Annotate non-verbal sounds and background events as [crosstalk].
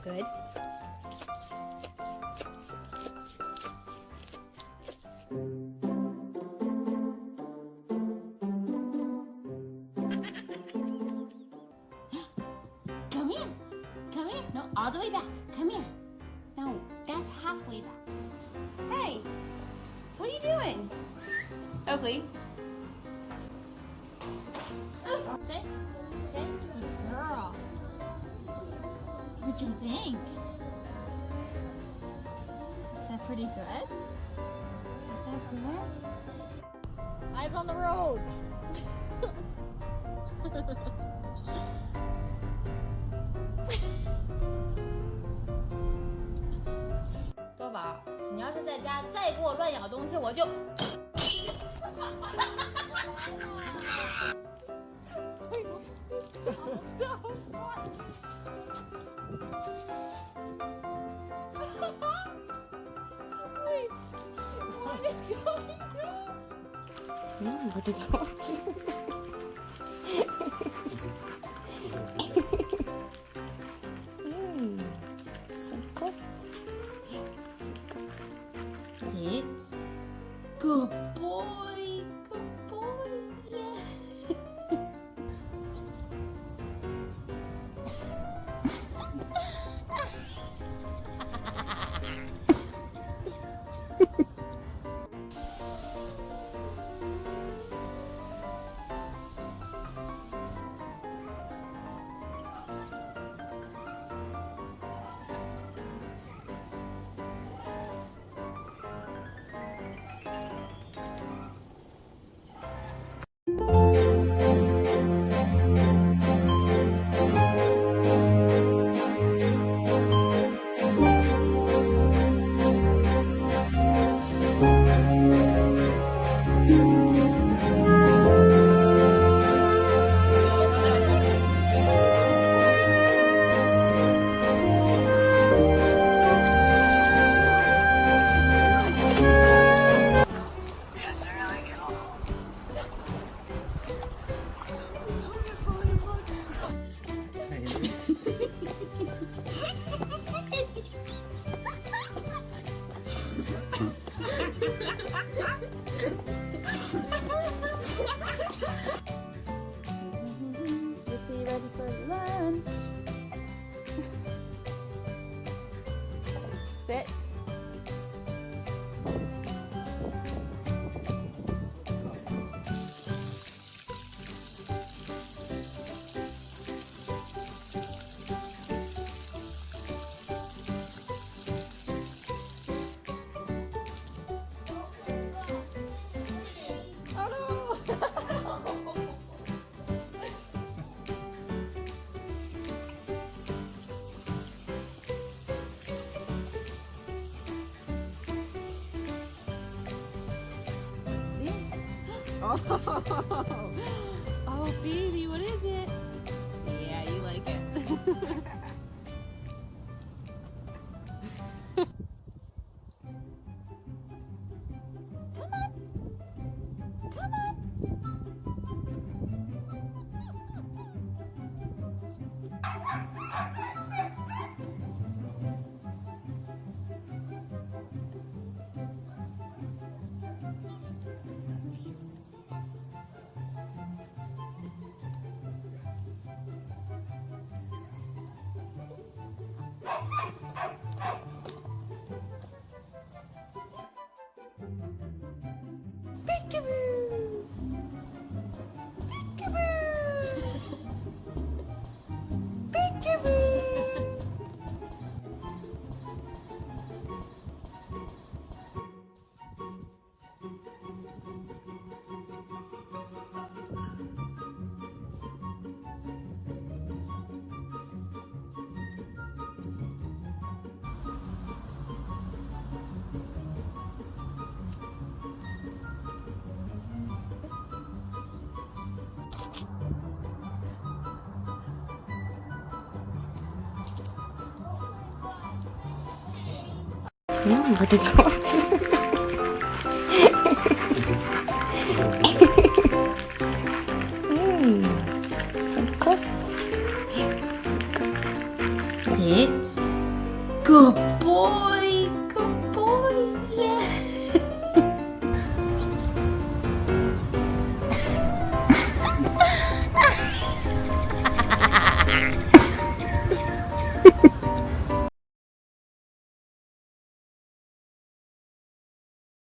out good. [gasps] Come here. Come here. No, all the way back. Come here. No, that's halfway back. Hey, what are you doing? Oakley. [gasps] Sit. Sit. Good girl. You think? Is that pretty good? Is that good? Eyes on the road. 多宝，你要是在家再给我乱咬东西，我就。Nombre de plantes. Lucy, Sit. [laughs] Oh, baby, what is it? Yeah, you like it. [laughs] Peekaboo! What it goes.